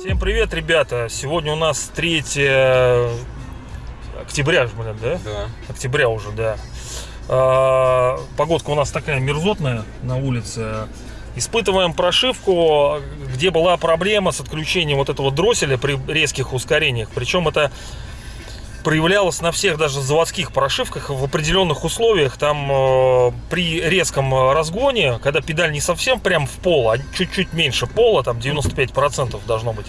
Всем привет, ребята! Сегодня у нас 3 октября, блин, да? Да. Октября уже, да. А, Погодка у нас такая мерзотная на улице. Испытываем прошивку, где была проблема с отключением вот этого дросселя при резких ускорениях. Причем это проявлялось на всех даже заводских прошивках в определенных условиях. Там э, при резком разгоне, когда педаль не совсем прям в пол, а чуть-чуть меньше пола, там 95% должно быть,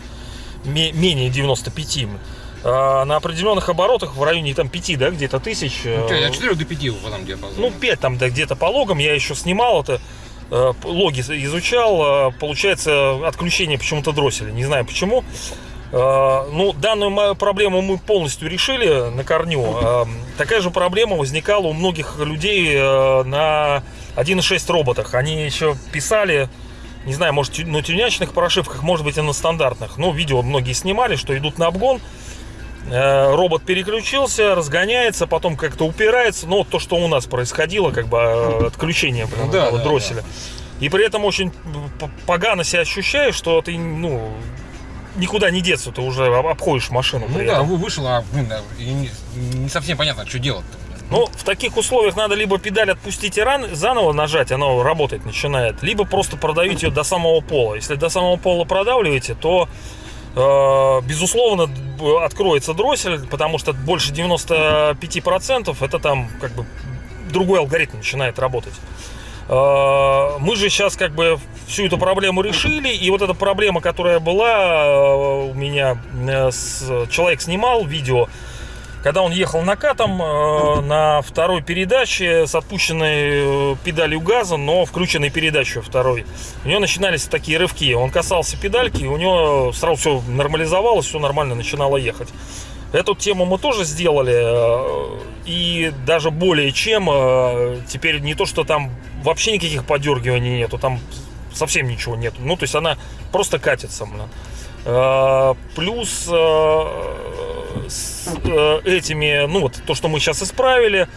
ме- менее 95, э, на определенных оборотах в районе там 5, да, где-то тысяч. Ну, э, от 4 до 5 в этом диапазоне. ну, 5 там, да, где-то по логам. Я еще снимал это, э, логи изучал. э, Получается, отключение почему-то дросселя. Не знаю почему. Э, Ну, данную проблему мы полностью решили на корню. Э, Такая же проблема возникала у многих людей э, на 1.6 роботах. Они еще писали, не знаю, может, на тюнячных прошивках, может быть, и на стандартных. Ну, видео многие снимали, что идут на обгон. Робот переключился, разгоняется, потом как-то упирается. Ну, вот то, что у нас происходило, как бы отключение прям Ну да, этого да, дросселя. И при этом очень погано себя ощущаешь, что ты, ну, никуда не деться, ты уже об- обходишь машину. Ну да, этом. вы вышел, а блин, и не, совсем понятно, что делать-то. Ну, в таких условиях надо либо педаль отпустить и ран, заново нажать, оно работать начинает, либо просто продавить ее до самого пола. Если до самого пола продавливаете, то э, безусловно откроется дроссель, потому что больше 95% это там как бы другой алгоритм начинает работать. Э, Мы же сейчас как бы всю эту проблему решили, и вот эта проблема, которая была э, у меня, э, с- человек снимал видео, когда он ехал накатом э, на второй передаче с отпущенной э, педалью газа, но включенной передачей второй, у него начинались такие рывки. Он касался педальки, и у него сразу все нормализовалось, все нормально начинало ехать. Эту тему мы тоже сделали, э, и даже более чем, э, теперь не то, что там вообще никаких подергиваний нету, там совсем ничего нету. Ну, то есть она просто катится. Э, Плюс э, с э, этими, ну вот то, что мы сейчас исправили,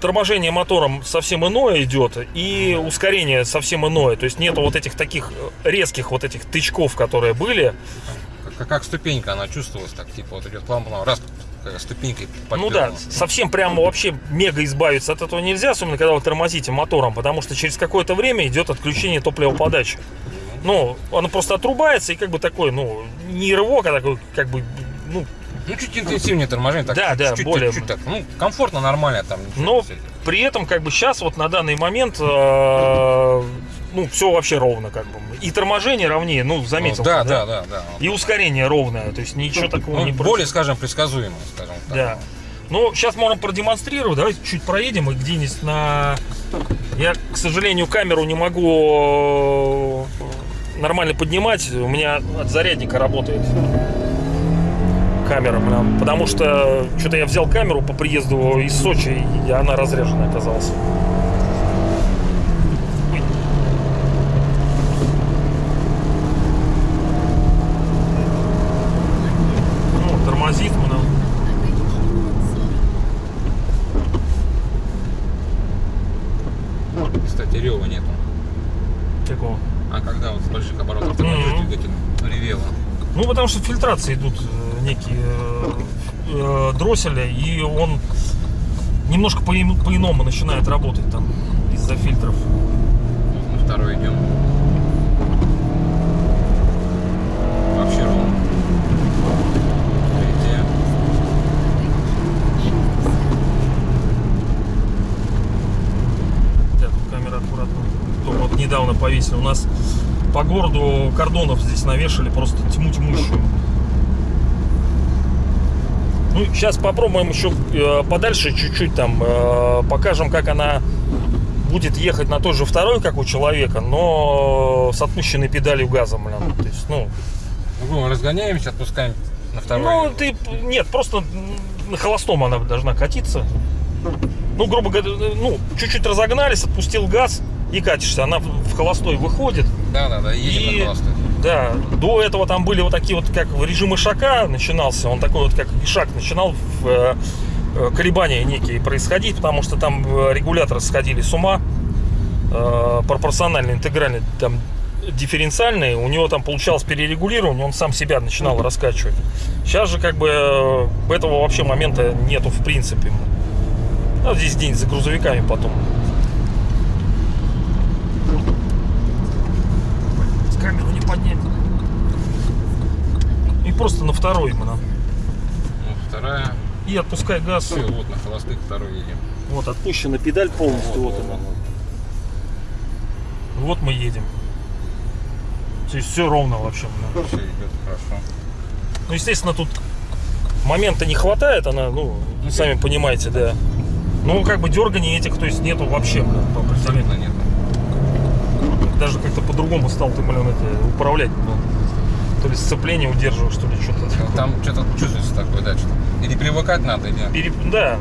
торможение мотором совсем иное идет, и ускорение совсем иное. То есть нету вот этих таких резких вот этих тычков, которые были. Как, как ступенька она чувствовалась, так типа вот идет план раз, ступенькой Ну да, совсем прямо вообще мега избавиться от этого нельзя, особенно когда вы тормозите мотором, потому что через какое-то время идет отключение топливоподачи. Ну, оно просто отрубается и как бы такой, ну, не рывок, а такой, как бы, ну, Ну, чуть интенсивнее торможение, так Да, да, чуть-чуть, более- чуть-чуть так. Ну, комфортно, нормально там. Но при этом, как бы сейчас, вот на данный момент, э, ну, все вообще ровно, как бы. И торможение ровнее, ну, заметил. Ну, да, ты, да, да, да. И ускорение ровное, то есть ничего такого Ну, не более, происходит. скажем, предсказуемо, скажем так. Да. Ну, сейчас можем продемонстрировать. Давайте чуть проедем и где-нибудь на... Я, к сожалению, камеру не могу э, нормально поднимать. У меня от зарядника работает камера, потому что что-то я взял камеру по приезду из Сочи, и она разряженная оказалась. Ой. Ну, тормозит мы нам. Кстати, рева нету. Такого. А когда вот с больших оборотов тормозишь, Мгм. двигатель ревело. Ну, потому что фильтрации идут э, некие э, э, дросселя, и он немножко по- по-иному начинает работать там из-за фильтров. На второй идем. Вообще ровно. Третья. Да, тут камера аккуратно. Только вот недавно повесили. У нас по городу кордонов здесь навешали просто тьму тьмущую. Ну, сейчас попробуем еще э, подальше чуть-чуть там э, покажем, как она будет ехать на той же второй, как у человека, но с отпущенной педалью газа, блин. То есть, ну, Ну, разгоняемся, отпускаем на второй. Ну, ты, нет, просто на холостом она должна катиться. Ну, грубо говоря, ну, чуть-чуть разогнались, отпустил газ и катишься. Она в холостой выходит. Да, да, да, едем И- на холостой. Да, до этого там были вот такие вот, как режим ишака начинался, он такой вот, как ишак начинал в, э, колебания некие происходить, потому что там э, регуляторы сходили с ума, э, пропорционально, интегрально, там дифференциальный, у него там получалось перерегулирование, он сам себя начинал раскачивать. Сейчас же как бы э, этого вообще момента нету в принципе. А здесь день за грузовиками потом. Камеру не поднять. И просто на второй именно. Ну, вторая. И отпускай газ. Все, вот на холостых второй едем. Вот отпущена педаль полностью. Вот, она. Вот мы едем. То есть все ровно вообще. Все идет хорошо. Ну, естественно, тут момента не хватает, она, ну, сами понимаете, да. Ну, как бы дерганий этих, то есть нету вообще, блин, по определению. Абсолютно нет. Даже как-то по-другому стал ты, блин, это, управлять. ну, то ли сцепление удерживаешь, что ли, что-то такое. Там что-то чувствуется такое, да, что Или привыкать надо, или... Переп- Да.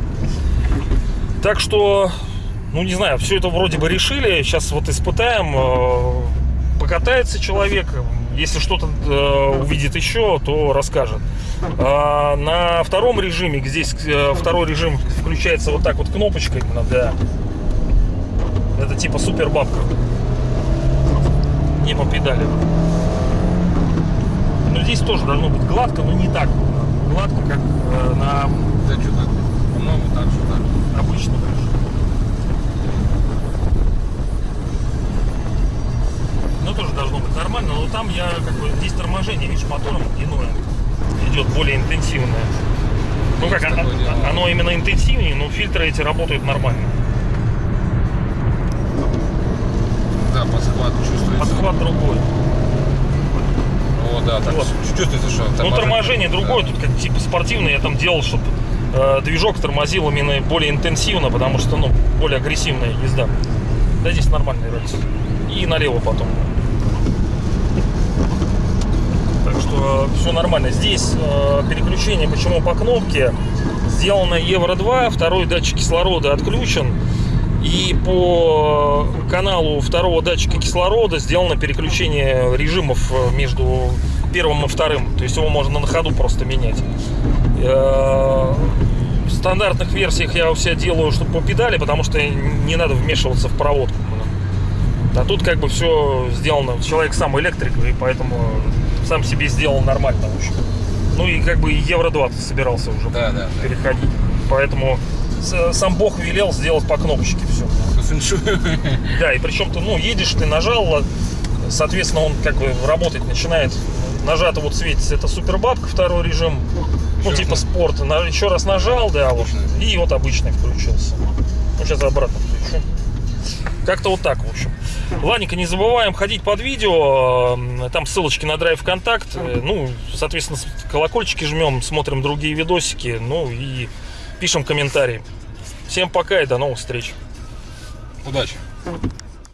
Так что, ну не знаю, все это вроде бы решили. Сейчас вот испытаем. э, Покатается человек. Если что-то э, увидит еще, то расскажет. А на втором режиме, здесь э, второй режим включается вот так вот кнопочкой именно, да. Это типа супер бабка. Не по педали. Но здесь тоже должно быть гладко, но не так гладко, как э, на Да что-то, по-моему, так что так. обычно даже. Ну, тоже должно быть нормально, но там я как бы здесь торможение, видишь, мотором иное идет более интенсивное. Ну как, а- дело. а- оно именно интенсивнее, но фильтры эти работают нормально. Да, подхват чувствуется. Подхват другой. О, да, так Вот. чувствуется, что Ну, торможение другое, Да. тут как типа спортивное я там делал, чтобы движок тормозил именно более интенсивно, потому что, ну, более агрессивная езда. Да здесь нормальный рельс. И налево потом. Так что все нормально. Здесь э, переключение, почему по кнопке, сделано Евро 2, второй датчик кислорода отключен. И по каналу второго датчика кислорода сделано переключение режимов э, между первым и вторым. То есть его можно на ходу просто менять. Э, В стандартных версиях я у себя делаю, чтобы по педали, потому что не надо вмешиваться в проводку. А тут как бы все сделано. Человек сам электрик, и поэтому сам себе сделал нормально, в общем. Ну и как бы Евро 2 собирался уже Да, да, да. переходить. Поэтому с- сам Бог велел сделать по кнопочке все. Да, и причем ты, ну, едешь, ты нажал, соответственно, он как бы работать начинает. Нажато вот светится, это супербабка, второй режим, ну, типа раз спорт. На- Еще раз нажал, да, вот, и вот обычный включился. Ну, сейчас обратно включу. Как-то вот так, в общем. Ладненько, не забываем ходить под видео. э, Там ссылочки на драйв контакт. Э, Ну, соответственно, колокольчики жмем, смотрим другие видосики. Ну и пишем комментарии. Всем пока и до новых встреч. Удачи.